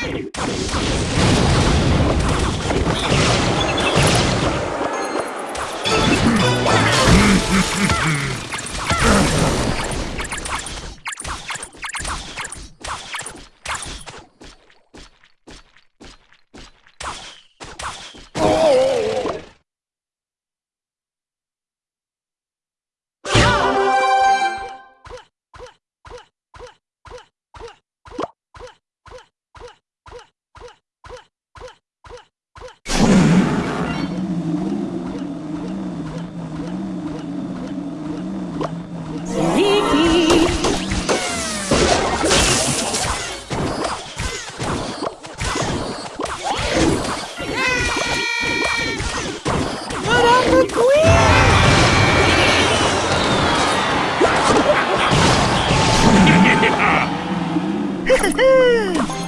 かみつかみ! Wow!